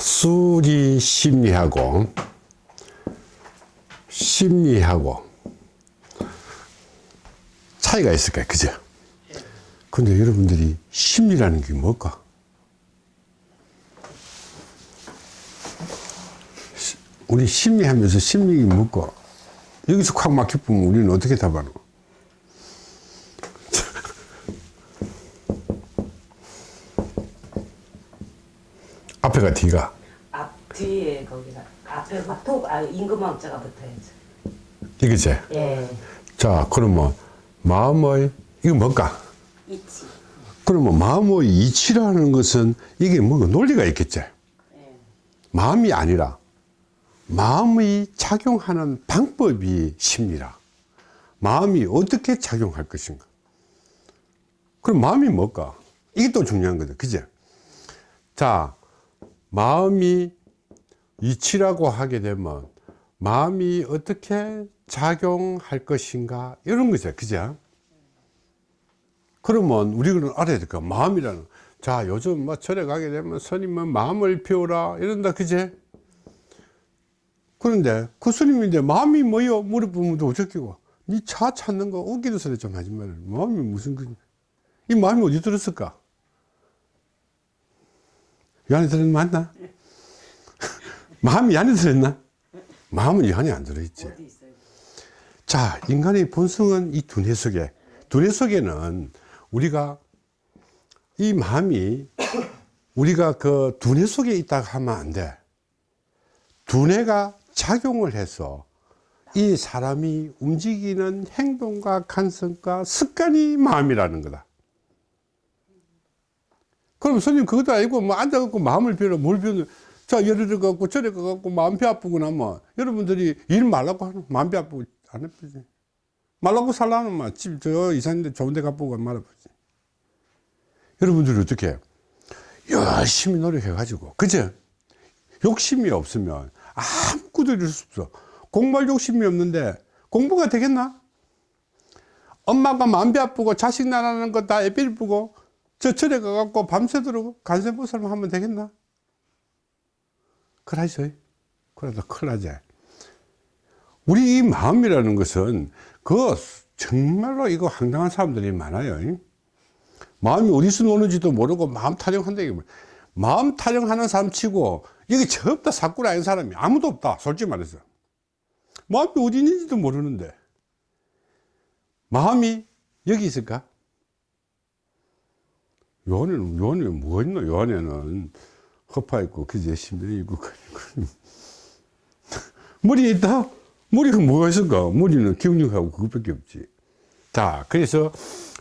수리 심리하고 심리하고 차이가 있을까요? 그죠? 근데 여러분들이 심리라는 게 뭘까? 시- 우리 심리하면서 심리가 뭘까? 여기서 콱 막혀보면 우리는 어떻게 답하노? 앞에가 뒤가 앞 뒤에 거기다 앞에 톡아 임금왕자가 붙어야죠. 이거지? 예. 자 그러면 마음의 이거 뭘까? 있지. 그러면 마음의 이치라는 것은 이게 뭔가 논리가 있겠지? 예. 마음이 아니라 마음이 작용하는 방법이 심리라. 마음이 어떻게 작용할 것인가. 그럼 마음이 뭘까? 이게 또 중요한 거죠. 그죠? 자, 마음이 이치라고 하게 되면 마음이 어떻게 작용할 것인가 이런 거죠. 그죠? 그러면 우리는 알아야 될까? 마음이라는. 자, 요즘 뭐 절에 가게 되면 스님은 마음을 피우라 이런다. 그제? 그런데 그 스님인데 마음이 뭐요? 또 어쩌기고. 니 차 찾는 거 웃기는 소리 좀 하지 말라. 마음이 무슨 그, 이 마음이 어디 들었을까? 들었는 맞나? 마음이 이 안에 들었나? 마음은 이 안에 안 들어있지. 자, 인간의 본성은 이 두뇌 속에, 두뇌 속에는 우리가 이 마음이 우리가 그 두뇌 속에 있다고 하면 안 돼. 두뇌가 작용을 해서 이 사람이 움직이는 행동과 간성과 습관이 마음이라는 거다. 그럼 스님 그것도 아니고 뭐 앉아갖고 마음을 비워 뭘 비우는 자 예를 들어 갖고 저래 가갖고 마음 배 아프고 나면 여러분들이 일 말라고 하는 마음 배 아프고 안 아프지. 말라고 살라는 막집저 이사님들 좋은 데 가보고 말아보지. 여러분들이 어떻게 해요? 열심히 노력해 가지고. 그죠 욕심이 없으면 아무것도 이룰 수 없어. 공부할 욕심이 없는데 공부가 되겠나? 엄마가 마음 배 아프고 자식 나라는 거 다 애비를 보고 저 절에 가갖고 밤새도록 간세보살만 하면 되겠나? 그러죠. 그래도 큰일 나지. 우리 이 마음이라는 것은 그 정말로 이거 황당한 사람들이 많아요. 마음이 어디서 노는지도 모르고 마음 타령한다. 마음 타령하는 사람 치고 여기 저 없다 사꾸리 아닌 사람이 아무도 없다. 솔직히 말해서. 마음이 어디 있는지도 모르는데. 마음이 여기 있을까? 요 안에는, 요 안에 뭐가 있나? 요 안에는 허파 있고, 그제 심장이 있고, 머리에 있다? 머리가 뭐가 있을까? 머리는 기억력하고 그것밖에 없지. 자, 그래서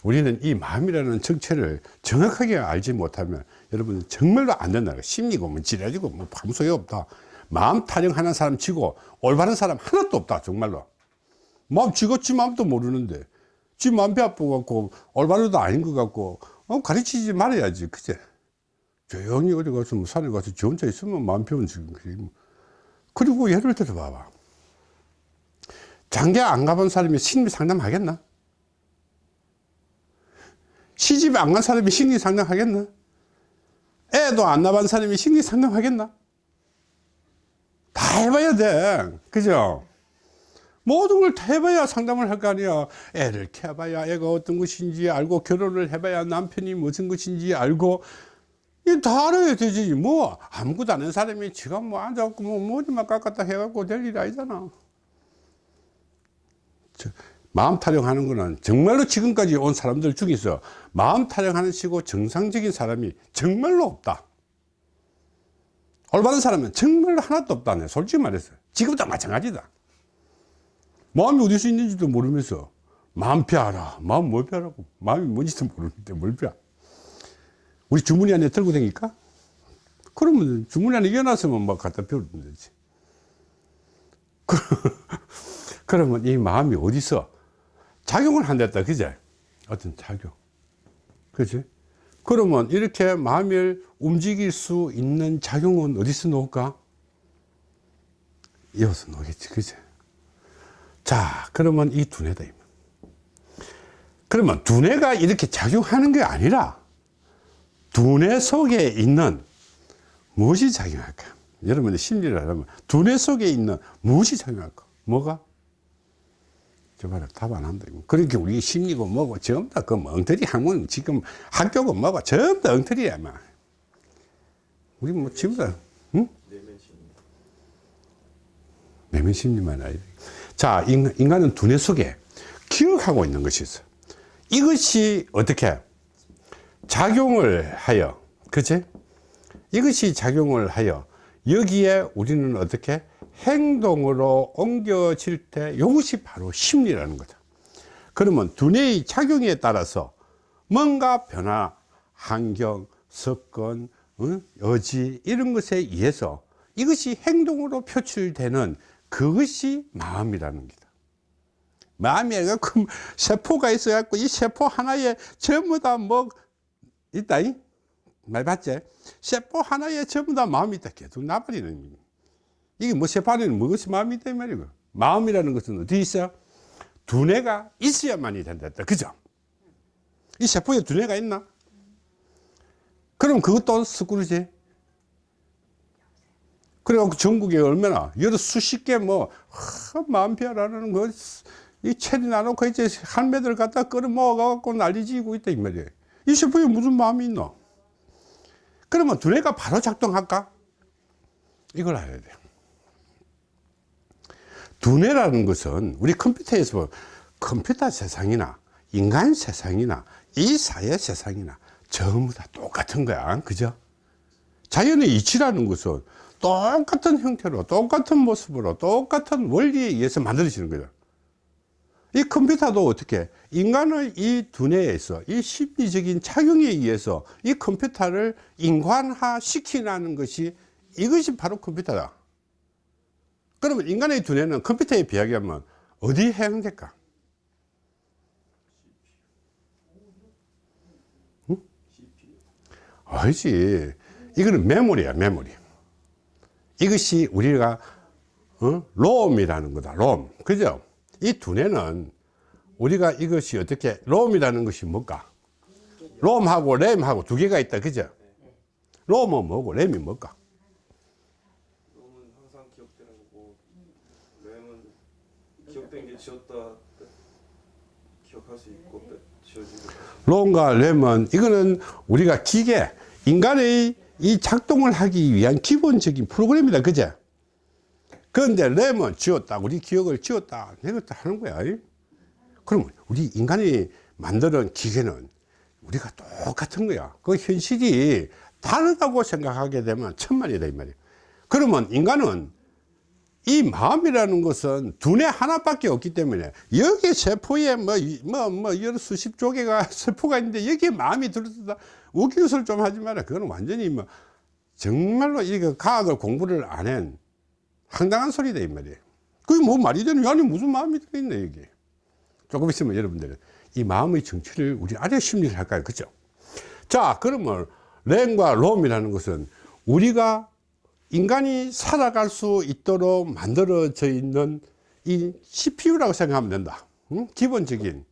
우리는 이 마음이라는 정체를 정확하게 알지 못하면 여러분 정말로 안 된다. 심리고 뭐 지랄이고 뭐 아무 소용 없다. 마음 타령하는 사람 치고 올바른 사람 하나도 없다. 정말로. 마음 지었지 마음도 모르는데 지 마음 배 아프고 올바르도 아닌 것 같고 어, 가르치지 말아야지. 그제? 조용히 어디 가서 뭐 산에 가서 지 혼자 있으면 마음 편은 지금. 뭐. 그리고 예를 들어 봐봐. 장기 안 가본 사람이 심리 상담 하겠나? 시집 안 간 사람이 심리 상담 하겠나? 애도 안 낳은 사람이 심리 상담 하겠나? 다 해봐야 돼. 그죠? 모든 걸다 해봐야 상담을 할 거 아니야. 애를 키워봐야 애가 어떤 것인지 알고 결혼을 해봐야 남편이 무슨 것인지 알고 이다 알아야 되지. 뭐 아무것도 안 하는 사람이 지가 뭐 앉아갖고 뭐 머리만 깎았다 해갖고 될 일이 아니잖아. 저, 마음 타령하는 거는 정말로 지금까지 온 사람들 중에서 마음 타령하는 시고 정상적인 사람이 정말로 없다. 올바른 사람은 정말로 하나도 없다네. 솔직히 말해서. 지금도 마찬가지다. 마음이 어디서 있는지도 모르면서 마음 펴라. 마음 뭘 펴라고. 마음이 뭔지도 모르는데 뭘 펴. 우리 주머니 안에 들고 다니까? 그러면 주머니 안에 이어놨으면 막 갖다 펴면 되지. 그러면 이 마음이 어디서 작용을 한댔다. 그제? 어떤 작용. 그지? 그러면 이렇게 마음을 움직일 수 있는 작용은 어디서 놓을까? 이어서 놓겠지. 그제? 자, 그러면 이 두뇌다. 그러면 두뇌가 이렇게 작용하는 게 아니라 두뇌 속에 있는 무엇이 작용할까? 여러분의 심리를 하면 두뇌 속에 있는 무엇이 작용할까? 뭐가? 저 봐라, 답안 한다. 그렇게 우리 심리고 뭐고 전부 다그 엉터리 학문 지금 학교고 뭐고 전부 다 엉터리야, 막. 우리 뭐 전부 다, 응? 내면 심리만 알지. 자, 인- 인간은 두뇌 속에 기억하고 있는 것이 있어. 이것이 어떻게 작용을 하여, 그치? 이것이 작용을 하여 여기에 우리는 어떻게 행동으로 옮겨질 때 이것이 바로 심리라는 거다. 그러면 두뇌의 작용에 따라서 뭔가 변화, 환경, 습관, 응? 의지 이런 것에 의해서 이것이 행동으로 표출되는 그것이 마음이라는 거다. 마음이 갖고 세포가 있어 갖고 이 세포 하나에 전부 다 뭐 있다. 이? 말 봤지? 세포 하나에 전부 다 마음이 있다. 계속 나버리는. 이게 뭐 세포 안에는 무엇이 마음이 있다. 이 말이고. 마음이라는 것은 어디 있어? 두뇌가 있어야만이 된다. 그죠? 이 세포에 두뇌가 있나? 그럼 그것도 스크루지. 그래갖고 전국에 얼마나, 여러 수십 개 뭐, 하, 마음피아라는 거, 이 체리 나놓고 이제 할매들 갖다 끌어 모아갖고 난리 지고 있다, 이 말이에요. 이 세포에 무슨 마음이 있노? 그러면 두뇌가 바로 작동할까? 이걸 알아야 돼요. 두뇌라는 것은 우리 컴퓨터에서 보면 컴퓨터 세상이나 인간 세상이나 이 사회 세상이나 전부 다 똑같은 거야. 그죠? 자연의 이치라는 것은 똑같은 형태로, 똑같은 모습으로, 똑같은 원리에 의해서 만들어지는 거죠. 이 컴퓨터도 어떻게 인간의 이 두뇌에서 이 심리적인 작용에 의해서 이 컴퓨터를 인간화 시키라는 것이 이것이 바로 컴퓨터다. 그러면 인간의 두뇌는 컴퓨터에 비하면 어디에 해당될까? 응? 아니지. 이거는 메모리야, 메모리. 이것이 우리가 어? 롬이라는 거다, 롬. 그죠? 이 두뇌는 우리가 이것이 어떻게, 롬이라는 것이 뭘까? 롬하고 램하고 두 개가 있다, 그죠? 롬은 뭐고, 램이 뭘까? 롬은 항상 기억되는 거고 램은 기억된 게 지웠다 때 기억할 수 있고 롬과 램은 이거는 우리가 기계, 인간의 이 작동을 하기 위한 기본적인 프로그램이다, 그죠? 그런데 램은 지웠다, 우리 기억을 지웠다, 내렸다 하는 거야. 그럼 우리 인간이 만드는 기계는 우리가 똑같은 거야. 그 현실이 다르다고 생각하게 되면 천만이다, 이 말이야. 그러면 인간은 이 마음이라는 것은 두뇌 하나밖에 없기 때문에 여기 세포에 뭐, 이- 뭐, 뭐, 여러 수십 조개가 세포가 있는데 여기에 마음이 들어있다. 우기웃을 좀 하지 마라. 그거는 완전히 뭐, 정말로 이거 과학을 공부를 안 한 황당한 소리다, 이 말이에요. 그게 뭐 말이 되는, 아니, 무슨 마음이 들어있네, 여기. 조금 있으면 여러분들은 이 마음의 정치를 우리 아래 심리를 할까요? 그죠? 자, 그러면 램과 롬이라는 것은 우리가 인간이 살아갈 수 있도록 만들어져 있는 이 CPU라고 생각하면 된다. 응? 기본적인.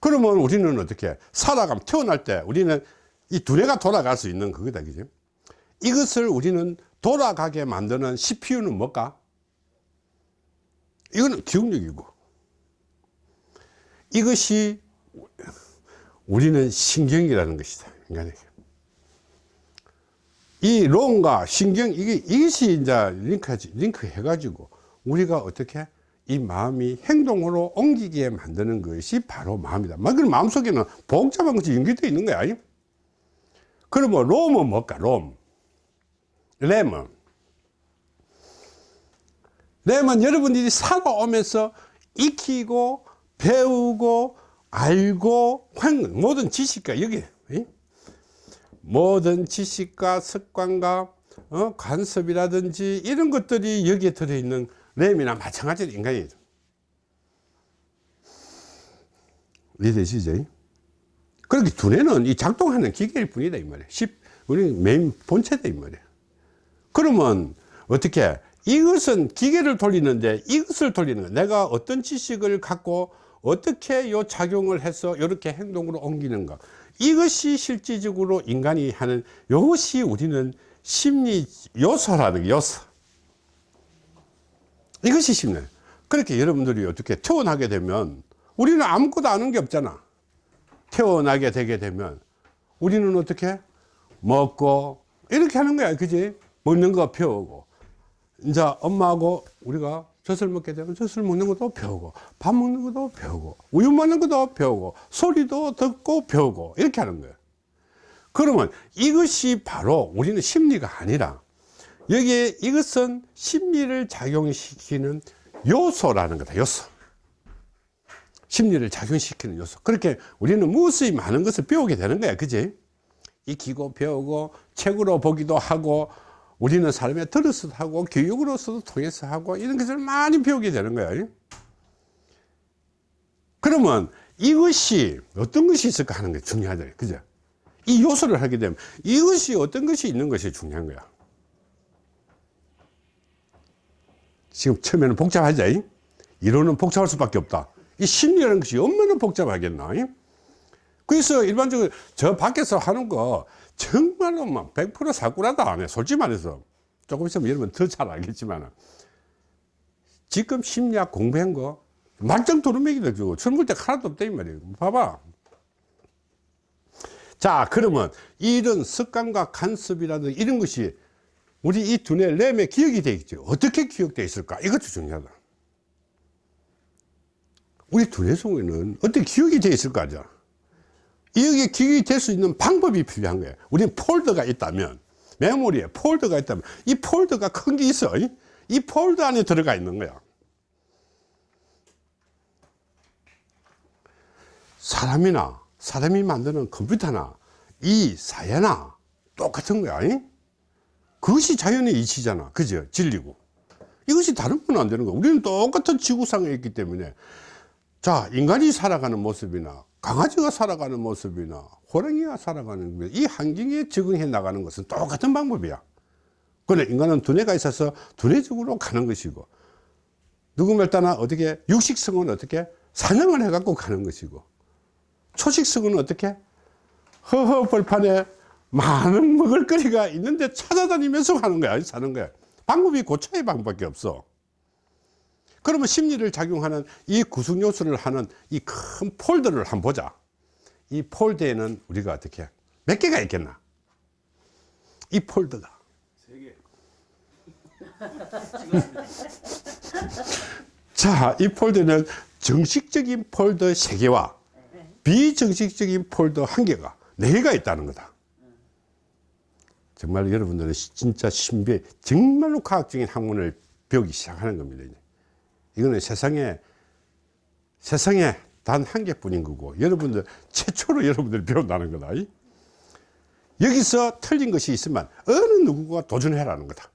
그러면 우리는 어떻게 살아가면 태어날 때 우리는 이 두뇌가 돌아갈 수 있는 그거다. 그죠? 이것을 우리는 돌아가게 만드는 CPU는 뭘까? 이거는 기억력이고. 이것이 우리는 신경이라는 것이다. 인간에게. 이 론과 신경 이게 이것이 이제 링크 링크 해가지고 우리가 어떻게 이 마음이 행동으로 옮기게 만드는 것이 바로 마음이다. 막 그럼 마음 속에는 복잡한 것이 연결되어 있는 거야. 그러면 롬은 뭘까? 롬. 램은 램은 여러분들이 살아오면서 익히고 배우고 알고 한 모든 지식과 여기 이? 모든 지식과 습관과 어, 관습이라든지 이런 것들이 여기에 들어있는 램이나 마찬가지로 인간이에요. 이해되시죠? 그렇게 두뇌는 이 작동하는 기계일 뿐이다 이 말이에요. 십, 우리 메인 본체다 이 말이에요. 그러면 어떻게 이것은 기계를 돌리는데 이것을 돌리는 거 내가 어떤 지식을 갖고 어떻게 요 작용을 해서 이렇게 행동으로 옮기는가 이것이 실질적으로 인간이 하는 이것이 우리는 심리 요소라는 게 요소. 이것이 심리. 그렇게 여러분들이 어떻게 태어나게 되면 우리는 아무것도 아는 게 없잖아. 태어나게 되게 되면 우리는 어떻게? 먹고 이렇게 하는 거야. 그지? 먹는 거 배우고. 이제 엄마하고 우리가 젖을 먹게 되면 젖을 먹는 것도 배우고 밥 먹는 것도 배우고 우유 먹는 것도 배우고 소리도 듣고 배우고 이렇게 하는 거예요. 그러면 이것이 바로 우리는 심리가 아니라 여기에 이것은 심리를 작용시키는 요소라는 거다 요소. 심리를 작용시키는 요소. 그렇게 우리는 무수히 많은 것을 배우게 되는 거야 그지? 익히고 배우고 책으로 보기도 하고 우리는 삶에 들어서도 하고 교육으로서도 통해서 하고 이런 것을 많이 배우게 되는 거야. 그러면 이것이 어떤 것이 있을까 하는 게 중요하다. 그죠? 이 요소를 하게 되면 이것이 어떤 것이 있는 것이 중요한 거야. 지금 처음에는 복잡하지? 이? 이론은 복잡할 수밖에 없다. 이 심리라는 것이 얼마나 복잡하겠나? 이? 그래서 일반적으로 저 밖에서 하는 거 정말로 막 100% 사꾸라다 안 해. 솔직히 말해서. 조금 있으면 여러분 더 잘 알겠지만 지금 심리학 공부한 거 말짱 도루묵이다 주고 때 하나도 없다 이 말이에요. 봐봐. 자 그러면 이런 습관과 간섭이라든 이런 것이 우리 이 두뇌 램에 기억이 되어 있죠. 어떻게 기억되어 있을까? 이것도 중요하다. 우리 두뇌 속에는 어떻게 기억이 되어 있을까. 여 기에 기억이 될수 있는 방법이 필요한 거예요. 우리는 폴더가 있다면, 메모리에 폴더가 있다면, 이 폴더가 큰 게 있어. 이? 이 폴더 안에 들어가 있는 거야. 사람이나, 사람이 만드는 컴퓨터나, 이 사회나, 똑같은 거야. 이? 그것이 자연의 이치잖아. 그죠? 진리고. 이것이 다른 건 안 되는 거야. 우리는 똑같은 지구상에 있기 때문에. 자, 인간이 살아가는 모습이나, 강아지가 살아가는 모습이나 호랑이가 살아가는 모습, 이 환경에 적응해 나가는 것은 똑같은 방법이야. 그런데 인간은 두뇌가 있어서 두뇌적으로 가는 것이고 누구 말 따나 어떻게 육식성은 어떻게 사냥을 해 갖고 가는 것이고 초식성은 어떻게 허허 벌판에 많은 먹을거리가 있는데 찾아다니면서 하는 거야 사는 거야. 방법이 고차의 방법밖에 없어 그러면 심리를 작용하는 이 구성 요소를 하는 이 큰 폴더를 한번 보자. 이 폴더에는 우리가 어떻게 몇 개가 있겠나? 이 폴더가. 자, 이 폴더는 정식적인 폴더 3개와 비정식적인 폴더 1개가 4개가 있다는 거다. 정말 여러분들은 진짜 신비해, 정말로 과학적인 학문을 배우기 시작하는 겁니다. 이제. 이거는 세상에 세상에 단 한 개뿐인 거고 여러분들 최초로 여러분들 배운다는 거다 여기서 틀린 것이 있으면 어느 누구가 도전해라는 거다.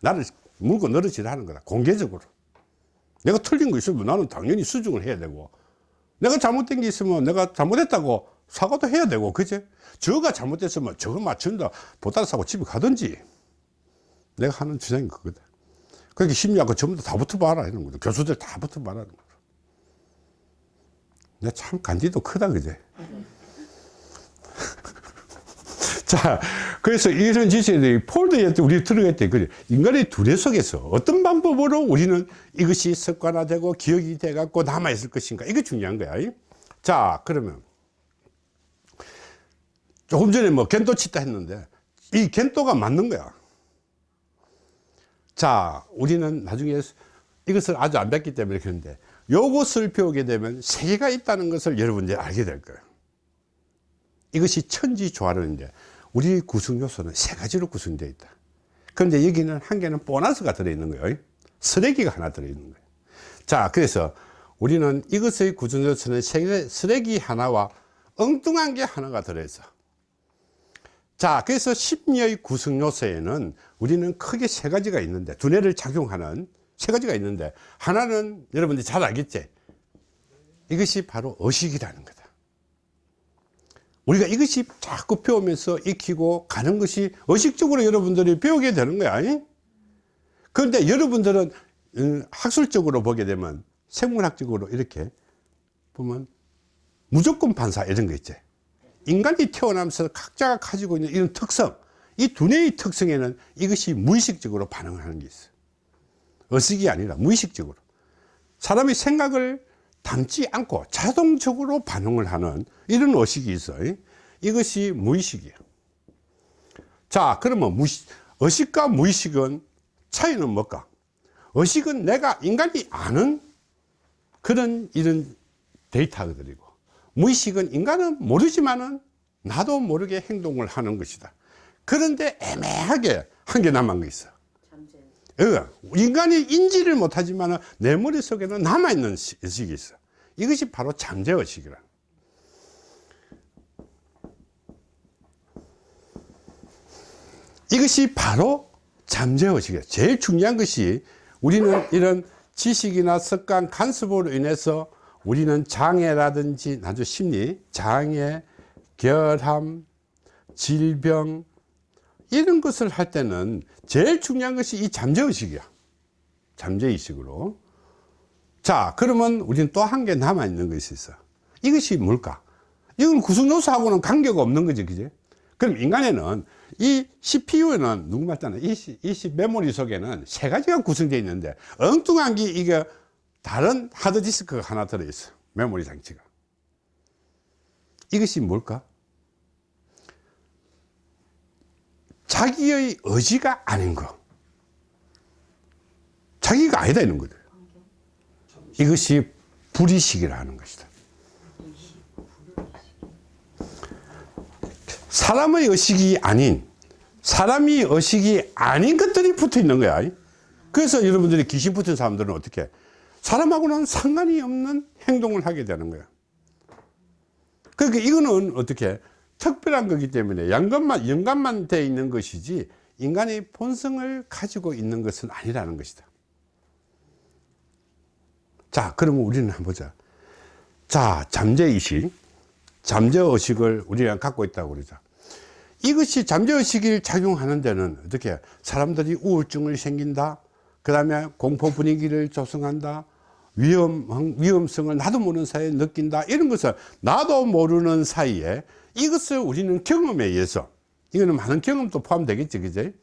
나를 물고 늘어지라는 거다 공개적으로. 내가 틀린 거 있으면 나는 당연히 수정을 해야 되고 내가 잘못된 게 있으면 내가 잘못했다고 사과도 해야 되고 그제 저가 잘못됐으면 저거 맞춘다 보따리 사고 집에 가든지. 내가 하는 주장이 그거다 그렇게 심리학과 전부 다 붙어봐라 이런 거죠. 교수들 다 붙어봐라 이런 거죠. 내가 참 간지도 크다 그제. 자, 그래서 이런 지식들이 폴더에 우리 들어갈 때, 그래. 인간의 두뇌 속에서 어떤 방법으로 우리는 이것이 습관화되고 기억이 돼갖고 남아있을 것인가. 이게 중요한 거야. 자, 그러면. 조금 전에 뭐 겐도 치다 했는데, 이 겐도가 맞는 거야. 자, 우리는 나중에 이것을 아주 안 뵀기 때문에 그런데 요것을 배우게 되면 세계가 있다는 것을 여러분들이 알게 될 거예요. 이것이 천지조화론인데 우리 구성 요소는 세 가지로 구성되어 있다. 그런데 여기는 한 개는 보너스가 들어있는 거예요. 쓰레기가 하나 들어있는 거예요. 자, 그래서 우리는 이것의 구성 요소는 쓰레기 하나와 엉뚱한 게 하나가 들어있어. 자, 그래서 심리의 구성 요소에는 우리는 크게 세 가지가 있는데, 두뇌를 작용하는 세 가지가 있는데, 하나는 여러분들이 잘 알겠지? 이것이 바로 의식이라는 거다. 우리가 이것이 자꾸 배우면서 익히고 가는 것이 의식적으로 여러분들이 배우게 되는 거야. 그런데 여러분들은 음, 학술적으로 보게 되면 생물학적으로 이렇게 보면 무조건 반사 이런 거 있지. 인간이 태어나면서 각자가 가지고 있는 이런 특성, 이 두뇌의 특성에는 이것이 무의식적으로 반응을 하는 게 있어요. 의식이 아니라 무의식적으로. 사람이 생각을 담지 않고 자동적으로 반응을 하는 이런 의식이 있어요. 이것이 무의식이에요. 자, 그러면 무의식, 의식과 무의식은 차이는 뭘까? 의식은 내가 인간이 아는 그런 이런 데이터들이고 무의식은 인간은 모르지만은 나도 모르게 행동을 하는 것이다. 그런데 애매하게 한개 남은 게 있어. 어, 인간이 인지를 못하지만 내 머릿속에는 남아있는 시- 의식이 있어. 이것이 바로 잠재의식이라. 이것이 바로 잠재의식이에요. 제일 중요한 것이 우리는 이런 지식이나 습관, 간섭으로 인해서 우리는 장애라든지 나도 심리, 장애, 결함, 질병 이런 것을 할 때는 제일 중요한 것이 이 잠재의식이야. 잠재의식으로. 자, 그러면 우리는 또 한 개 남아 있는 것이 있어. 이것이 뭘까? 이건 구성요소하고는 관계가 없는 거지, 그지? 그럼 인간에는 이 CPU에는 누구 말잖아. 이, 시- 이 시- 메모리 속에는 세 가지가 구성되어 있는데 엉뚱한 게 이게 다른 하드디스크가 하나 들어있어. 메모리 장치가. 이것이 뭘까? 자기의 의지가 아닌 거. 자기가 아니다 이런 거죠. 이것이 불의식이라는 것이다. 사람의 의식이 아닌 사람이 의식이 아닌 것들이 붙어 있는 거야. 그래서 여러분들이 귀신 붙은 사람들은 어떻게 해? 사람하고는 상관이 없는 행동을 하게 되는 거야. 그러니까 이거는 어떻게 해? 특별한 거기 때문에 양감만 영감만 돼 있는 것이지 인간의 본성을 가지고 있는 것은 아니라는 것이다. 자, 그러면 우리는 한번 보자. 자, 잠재의식, 잠재의식을 우리가 갖고 있다고 그러자. 이것이 잠재의식이 작용하는 데는 어떻게 사람들이 우울증을 생긴다. 그 다음에 공포 분위기를 조성한다. 위험, 위험성을 나도 모르는 사이에 느낀다. 이런 것을 나도 모르는 사이에 이것을 우리는 경험에 의해서 이거는 많은 경험도 포함되겠지, 그제?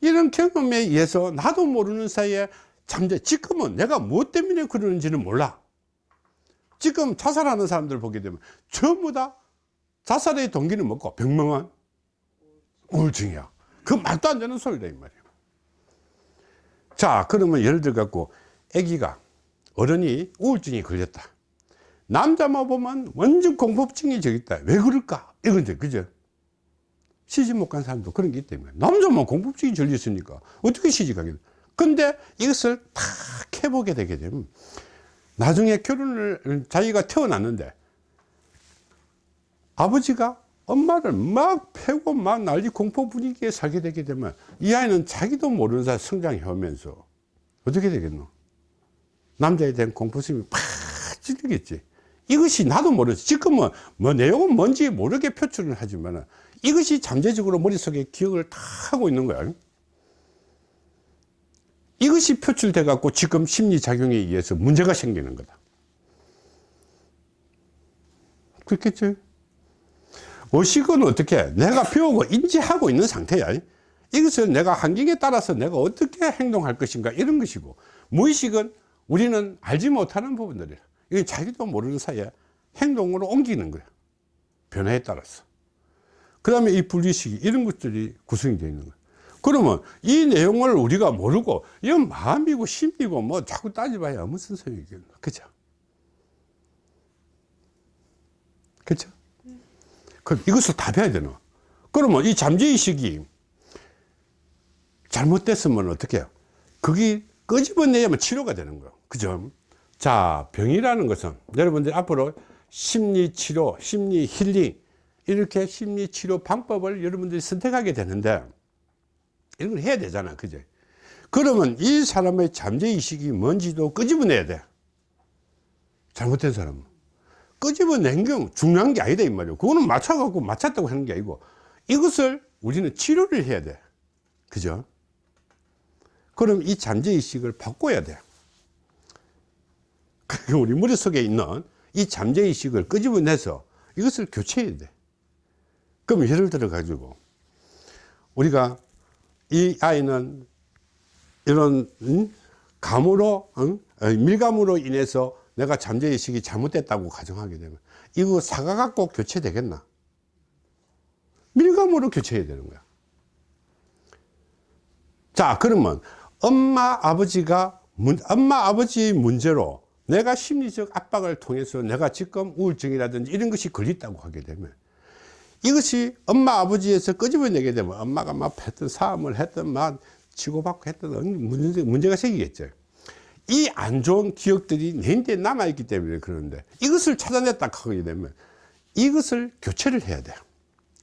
이런 경험에 의해서 나도 모르는 사이에 잠재, 지금은 내가 무엇 때문에 그러는지는 몰라. 지금 자살하는 사람들 보게 되면 전부 다 자살의 동기는 뭐고 병명한 우울증이야. 그 말도 안 되는 소리다, 이 말이야. 자, 그러면 예를 들어 갖고 아기가 어른이 우울증이 걸렸다. 남자만 보면 완전 공포증이 저기 있다. 왜 그럴까? 이건데, 그죠? 시집 못 간 사람도 그런 게 있기 때문에. 남자만 공포증이 걸렸으니까 어떻게 시집가겠노? 근데 이것을 탁 해보게 되게 되면 나중에 결혼을 자기가 태어났는데 아버지가 엄마를 막 패고 막 난리 공포 분위기에 살게 되게 되면 이 아이는 자기도 모르는 사이 성장해 오면서 어떻게 되겠노? 남자에 대한 공포심이 팍 찔리겠지. 이것이 나도 모르지. 지금은 뭐 내용은 뭔지 모르게 표출을 하지만 이것이 잠재적으로 머릿속에 기억을 다 하고 있는 거야. 이것이 표출돼 갖고 지금 심리작용에 의해서 문제가 생기는 거다. 그렇겠죠? 의식은 어떻게 해? 내가 배우고 인지하고 있는 상태야. 이것은 내가 환경에 따라서 내가 어떻게 행동할 것인가 이런 것이고 무의식은 우리는 알지 못하는 부분들이야. 이건 자기도 모르는 사이에 행동으로 옮기는 거야. 변화에 따라서. 그 다음에 이 분리식이 이런 것들이 구성이 되어 있는 거야. 그러면 이 내용을 우리가 모르고 이건 마음이고 심리고 뭐 자꾸 따져봐야 무슨 소용이겠노. 그죠? 그죠? 그럼 이것을 다 배워야 되나? 그러면 이 잠재의식이 잘못됐으면 어떻게 해요? 그게 끄집어내야만 치료가 되는 거예요. 그죠? 자, 병이라는 것은 여러분들 앞으로 심리치료, 심리 힐링, 이렇게 심리치료 방법을 여러분들이 선택하게 되는데, 이런 걸 해야 되잖아. 그죠? 그러면 이 사람의 잠재의식이 뭔지도 끄집어내야 돼. 잘못된 사람은. 끄집어낸 경 중요한 게 아니다, 이 말이에요. 그거는 맞춰갖고 맞췄다고 하는 게 아니고, 이것을 우리는 치료를 해야 돼. 그죠? 그럼 이 잠재의식을 바꿔야 돼. 그러니까 우리 머릿속에 있는 이 잠재의식을 끄집어내서 이것을 교체해야 돼. 그럼 예를 들어 가지고 우리가 이 아이는 이런 음? 감으로 응? 어, 밀감으로 인해서 내가 잠재의식이 잘못됐다고 가정하게 되면 이거 사과가 꼭 교체되겠나 밀감으로 교체해야 되는 거야 자 그러면 엄마 아버지가 문, 엄마 아버지의 문제로 내가 심리적 압박을 통해서 내가 지금 우울증이라든지 이런 것이 걸렸다고 하게 되면 이것이 엄마 아버지에서 끄집어내게 되면 엄마가 막 했던 싸움을 했던 막 치고받고 했던 문제, 문제가 생기겠죠 이 안 좋은 기억들이 내인데 남아있기 때문에 그러는데 이것을 찾아냈다 하게 되면 이것을 교체를 해야 돼요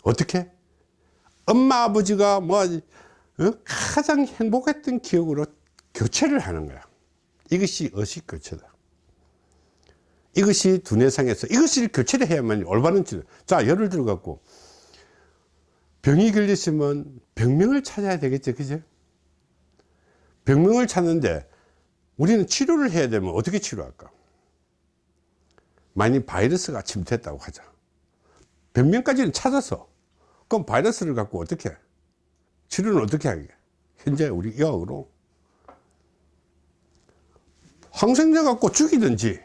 어떻게 엄마 아버지가 뭐 어? 가장 행복했던 기억으로 교체를 하는 거야. 이것이 의식 교체다. 이것이 두뇌상에서 이것을 교체를 해야만 올바른 치료. 자 예를 들어 갖고 병이 걸렸으면 병명을 찾아야 되겠죠 그죠 병명을 찾는데 우리는 치료를 해야 되면 어떻게 치료할까? 만약 바이러스가 침투했다고 하자. 병명까지는 찾아서 그럼 바이러스를 갖고 어떻게? 해? 치료는 어떻게 하게? 현재 우리 의학으로. 항생제 갖고 죽이든지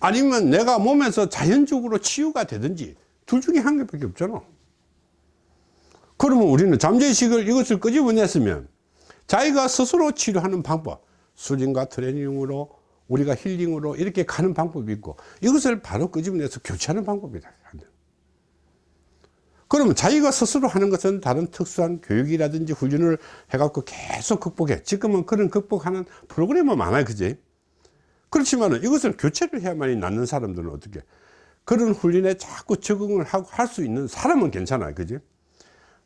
아니면 내가 몸에서 자연적으로 치유가 되든지 둘 중에 한 개밖에 없잖아. 그러면 우리는 잠재의식을 이것을 끄집어냈으면 자기가 스스로 치료하는 방법 수진과 트레이닝으로 우리가 힐링으로 이렇게 가는 방법이 있고 이것을 바로 끄집어내서 교체하는 방법이다 그러면 자기가 스스로 하는 것은 다른 특수한 교육이라든지 훈련을 해갖고 계속 극복해. 지금은 그런 극복하는 프로그램은 많아요 그지? 그렇지만 이것을 교체를 해야만이 낫는 사람들은 어떻게? 그런 훈련에 자꾸 적응을 하고 할 수 있는 사람은 괜찮아요 그지?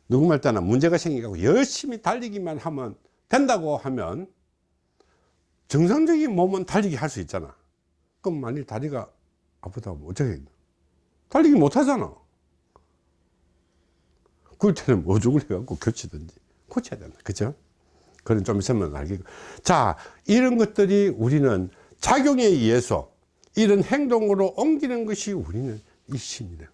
누구 말 따나 문제가 생기고 열심히 달리기만 하면 된다고 하면 정상적인 몸은 달리기 할 수 있잖아. 그럼 만일 다리가 아프다면 어쩌겠나? 달리기 못 하잖아 그럴 때는 어죽을 해갖고 교치든지 고쳐야 된다. 그죠? 그런 좀 있으면 알겠고 자 이런 것들이 우리는 작용에 의해서 이런 행동으로 옮기는 것이 우리는 이 심이다.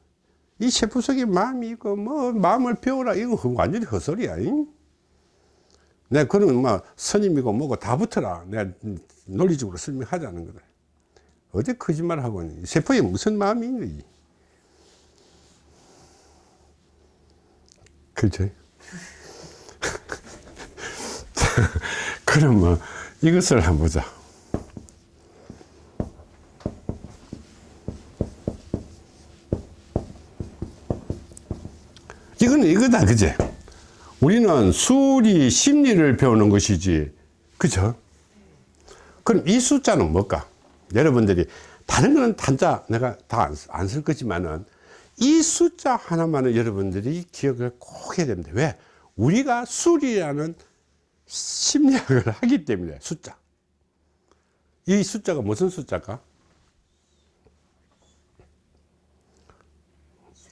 이 속에 마음이 있고 뭐 마음을 배우라. 이건 완전히 헛소리야 잉? 내가 그러면 막 스님이고 뭐고 다 붙어라. 내가 논리적으로 설명하자는 거다. 어디 거짓말하고? 세포에 무슨 마음이 있니 그렇죠. 그러면 이것을 한번 보자. 이거는 이거다 그제? 우리는 수리 심리를 배우는 것이지 그죠? 그럼 이 숫자는 뭘까? 여러분들이 다른 거는 단자 내가 다 안 쓸 거지만은 이 숫자 하나만은 여러분들이 기억을 꼭 해야 됩니다. 왜? 우리가 수리라는 심리학을 하기 때문에 숫자. 이 숫자가 무슨 숫자일까?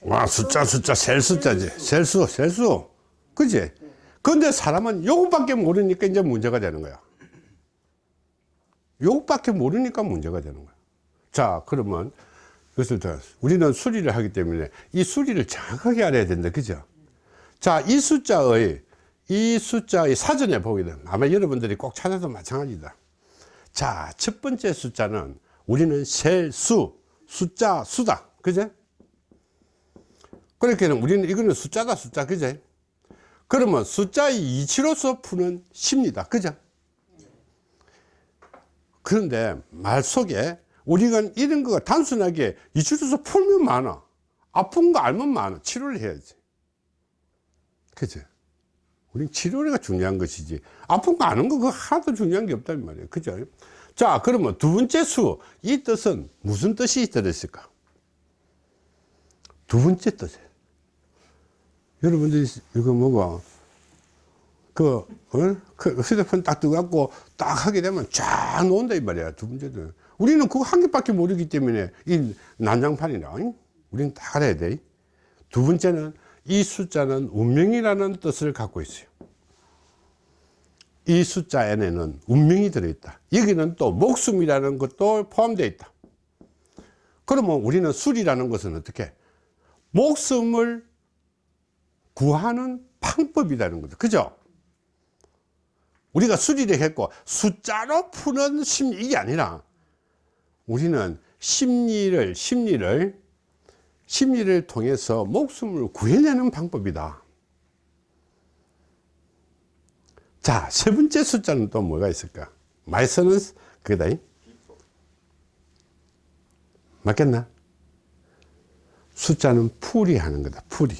와 숫자 숫자 셀 숫자지. 셀수 셀수. 그지? 근데 사람은 요것밖에 모르니까 이제 문제가 되는 거야. 요것밖에 모르니까 문제가 되는 거야. 자 그러면 그것을 더 우리는 수리를 하기 때문에 이 수리를 정확하게 알아야 된다. 그죠? 자 이 숫자의 이 숫자의 사전에 보게 되면 아마 여러분들이 꼭 찾아도 마찬가지다. 자 첫 번째 숫자는 우리는 셀수 숫자 수다. 그제? 그렇게 우리는 이거는 숫자다 숫자. 그제? 그러면 숫자의 이치로서 푸는 심리다. 그죠? 그런데 말 속에 우리가 이런 거가 단순하게 이치로서 풀면 많아. 아픈 거 알면 많아. 치료를 해야지. 그죠 우린 치료가 중요한 것이지. 아픈 거 아는 거 그거 하나도 중요한 게 없단 말이에요. 그죠? 자 그러면 두 번째 수. 이 뜻은 무슨 뜻이 들었을까? 두 번째 뜻에. 여러분들이 이거 뭐고 그, 어? 그 휴대폰 딱 뜨갖고 딱 하게 되면 쫙 놓는다 이 말이야 두 번째는 우리는 그거 한 개밖에 모르기 때문에 이 난장판이라 우리는 다 알아야 돼 두 번째는 이 숫자는 운명이라는 뜻을 갖고 있어요. 이 숫자 안에는 운명이 들어있다. 여기는 또 목숨이라는 것도 포함되어 있다. 그러면 우리는 술이라는 것은 어떻게? 목숨을 구하는 방법이라는 거죠. 그죠? 우리가 수리를 했고 숫자로 푸는 심리 이게 아니라 우리는 심리를 심리를 심리를 통해서 목숨을 구해내는 방법이다. 자, 세 번째 숫자는 또 뭐가 있을까? 말서는 그거다. 맞겠나? 숫자는 풀이 하는 거다. 풀이.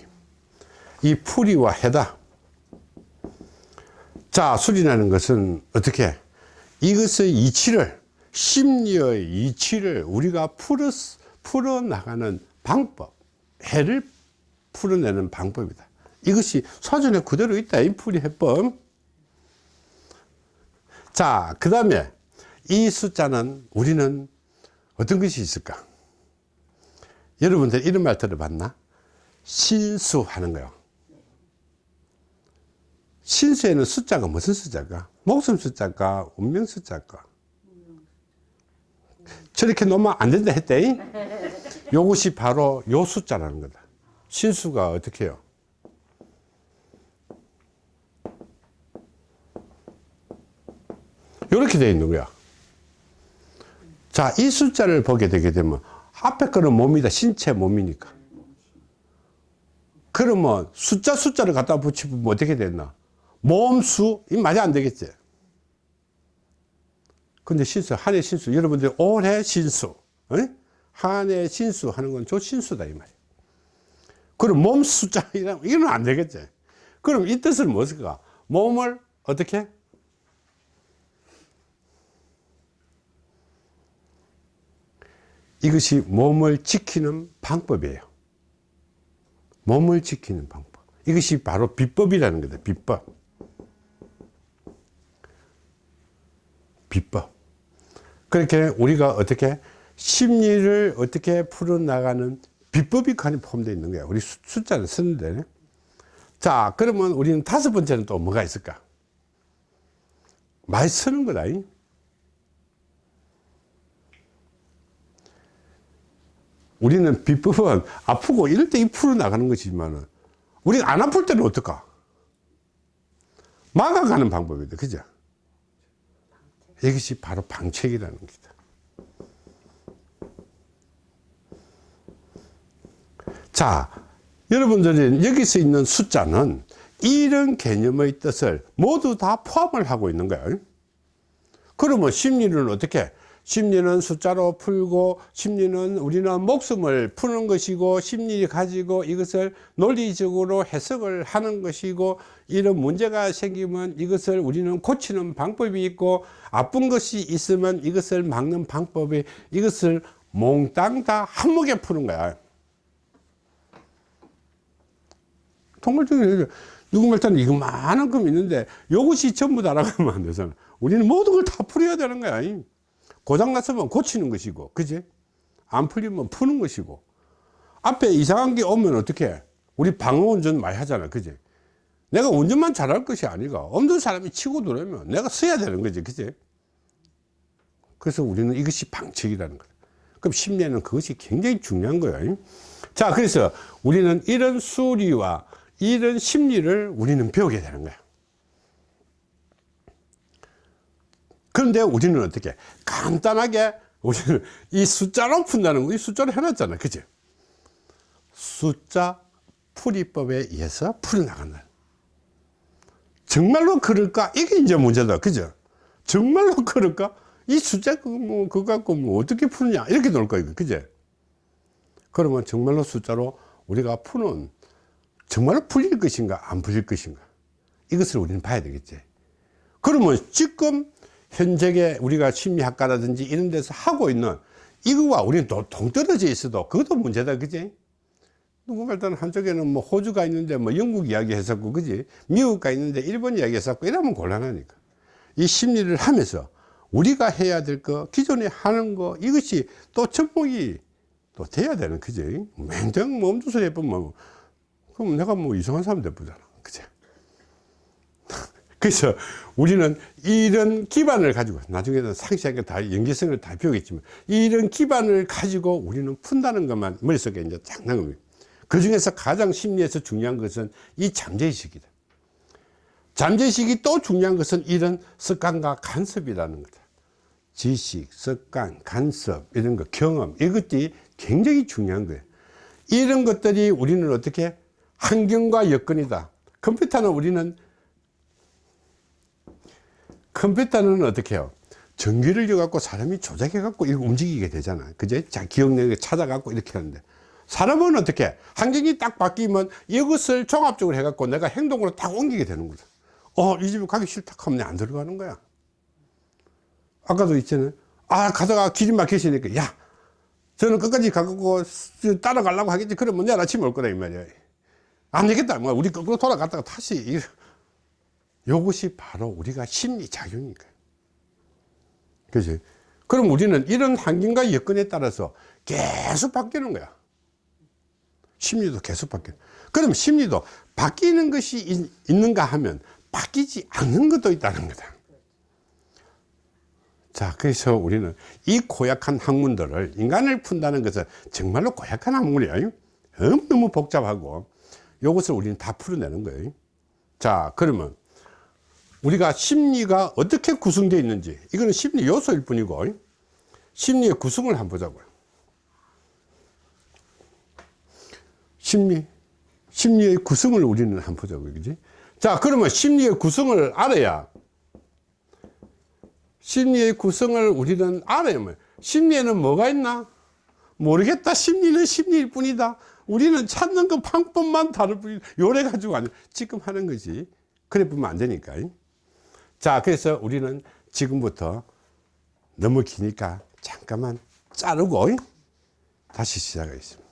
이 풀이와 해다. 자, 수리라는 것은 어떻게? 이것의 이치를, 심리의 이치를 우리가 풀어, 풀어나가는 방법, 해를 풀어내는 방법이다. 이것이 사전에 그대로 있다. 이 풀이 해법. 자, 그 다음에 이 숫자는 우리는 어떤 것이 있을까? 여러분들 이런 말 들어봤나? 신수하는 거요. 신수에는 숫자가 무슨 숫자가? 목숨 숫자가, 운명 숫자가? 저렇게 놓으면 안 된다 했대. 요것이 바로 요 숫자라는 거다. 신수가 어떻게 해요? 이렇게 되어 있는 거야. 자, 이 숫자를 보게 되게 되면 앞에 거는 몸이다. 신체 몸이니까. 그러면 숫자 숫자를 갖다 붙이면 어떻게 됐나? 몸수? 이 말이 안 되겠지. 근데 신수, 한해 신수. 여러분들 올해 신수. 한해 신수 하는 건저 신수다. 이 말이야. 그럼 몸 숫자이랑 이건 안 되겠지. 그럼 이 뜻은 무엇일까? 몸을 어떻게? 이것이 몸을 지키는 방법이에요. 몸을 지키는 방법. 이것이 바로 비법이라는 거다. 비법. 비법. 그렇게 우리가 어떻게 심리를 어떻게 풀어나가는 비법이 포함되어 있는 거야. 우리 수- 숫자를 쓰는데. 자, 그러면 우리는 다섯 번째는 또 뭐가 있을까? 말 쓰는 거다. 이. 우리는 비법은 아프고 이럴 때 이 풀어나가는 것이지만 우리가 안 아플 때는 어떨까? 막아가는 방법이다. 그죠? 이것이 바로 방책이라는 겁니다. 자, 여러분들이 여기서 있는 숫자는 이런 개념의 뜻을 모두 다 포함을 하고 있는 거예요. 그러면 심리는 어떻게? 심리는 숫자로 풀고 심리는 우리는 목숨을 푸는 것이고 심리 가지고 이것을 논리적으로 해석을 하는 것이고 이런 문제가 생기면 이것을 우리는 고치는 방법이 있고 아픈 것이 있으면 이것을 막는 방법이 이것을 몽땅 다 한목에 푸는 거야. 통일적으로 누구 말따는 이거 많은 금 있는데 이것이 전부 다라고 하면 안 되잖아. 우리는 모든 걸 다 풀어야 되는 거야. 고장 났으면 고치는 것이고, 그지? 안 풀리면 푸는 것이고. 앞에 이상한 게 오면 어떻게? 우리 방어 운전 많이 하잖아. 그지? 내가 운전만 잘할 것이 아니가. 없는 사람이 치고 들어오면 내가 써야 되는 거지. 그지? 그래서 우리는 이것이 방책이라는 거야. 그럼 심리에는 그것이 굉장히 중요한 거예요. 자, 그래서 우리는 이런 수리와 이런 심리를 우리는 배우게 되는 거야. 그런데 우리는 어떻게 간단하게 우리는 이 숫자로 푼다는 거, 이 숫자로 해놨잖아. 그지? 숫자 풀이법에 의해서 풀어나간다. 정말로 그럴까? 이게 이제 문제다. 그죠? 정말로 그럴까? 이 숫자 뭐, 그거 갖고 뭐 어떻게 푸느냐? 이렇게 놀 거야. 그제? 그러면 정말로 숫자로 우리가 푸는 정말로 풀릴 것인가? 안 풀릴 것인가? 이것을 우리는 봐야 되겠지. 그러면 지금 현재의 우리가 심리학과라든지 이런 데서 하고 있는 이거와 우리는 또 동떨어져 있어도 그것도 문제다. 그지? 누구 일단 한쪽에는 뭐 호주가 있는데 뭐 영국 이야기 했었고, 그지? 미국가 있는데 일본 이야기 했었고, 이러면 곤란하니까. 이 심리를 하면서 우리가 해야 될 거, 기존에 하는 거, 이것이 또 접목이 또 돼야 되는, 그지? 맹장 멈춰서 해보면, 그럼 내가 뭐 이상한 사람 돼보잖아. 그지? 그래서 우리는 이런 기반을 가지고 나중에는 상세하게 다 연계성을 다 배우겠지만 이런 기반을 가지고 우리는 푼다는 것만 머릿속에 이제 쫙 나옵니다. 그 중에서 가장 심리에서 중요한 것은 이 잠재의식이다. 잠재의식이 또 중요한 것은 이런 습관과 간섭이라는 거다. 지식, 습관, 간섭, 이런 거, 경험, 이것들이 굉장히 중요한 거예요. 이런 것들이 우리는 어떻게 환경과 여건이다. 컴퓨터는 우리는 컴퓨터는 어떻게 해요? 전기를 줘갖고 사람이 조작해갖고 이렇게 움직이게 되잖아. 그제? 자, 기억력을 찾아갖고 이렇게 하는데. 사람은 어떻게? 환경이 딱 바뀌면 이것을 종합적으로 해갖고 내가 행동으로 딱 옮기게 되는 거다. 어, 이 집에 가기 싫다 하면 안 들어가는 거야. 아까도 있잖아요. 아, 가다가 길이 막히시니까, 야, 저는 끝까지 가고 따라가려고 하겠지. 그러면 내일 아침에 올 거다, 이 말이야. 안 되겠다. 뭐, 우리 거꾸로 돌아갔다가 다시. 이- 요것이 바로 우리가 심리작용이니까. 그지? 그럼 우리는 이런 환경과 여건에 따라서 계속 바뀌는 거야. 심리도 계속 바뀌어. 그럼 심리도 바뀌는 것이 있, 있는가 하면 바뀌지 않는 것도 있다는 거다. 자, 그래서 우리는 이 고약한 학문들을 인간을 푼다는 것은 정말로 고약한 학문이에요. 너무 복잡하고 이것을 우리는 다 풀어내는 거예요. 자, 그러면 우리가 심리가 어떻게 구성되어 있는지 이거는 심리 요소일 뿐이고 심리의 구성을 한번 보자고요. 심리, 심리의 구성을 우리는 한번 보자고요. 그지? 자, 그러면 심리의 구성을 알아야 심리의 구성을 우리는 알아야 뭐 심리에는 뭐가 있나? 모르겠다. 심리는 심리일 뿐이다. 우리는 찾는 그 방법만 다를 뿐이다. 요래 가지고 아니 지금 하는 거지. 그래 보면 안 되니까. 자, 그래서 우리는 지금부터 너무 기니까 잠깐만 자르고 다시 시작하겠습니다.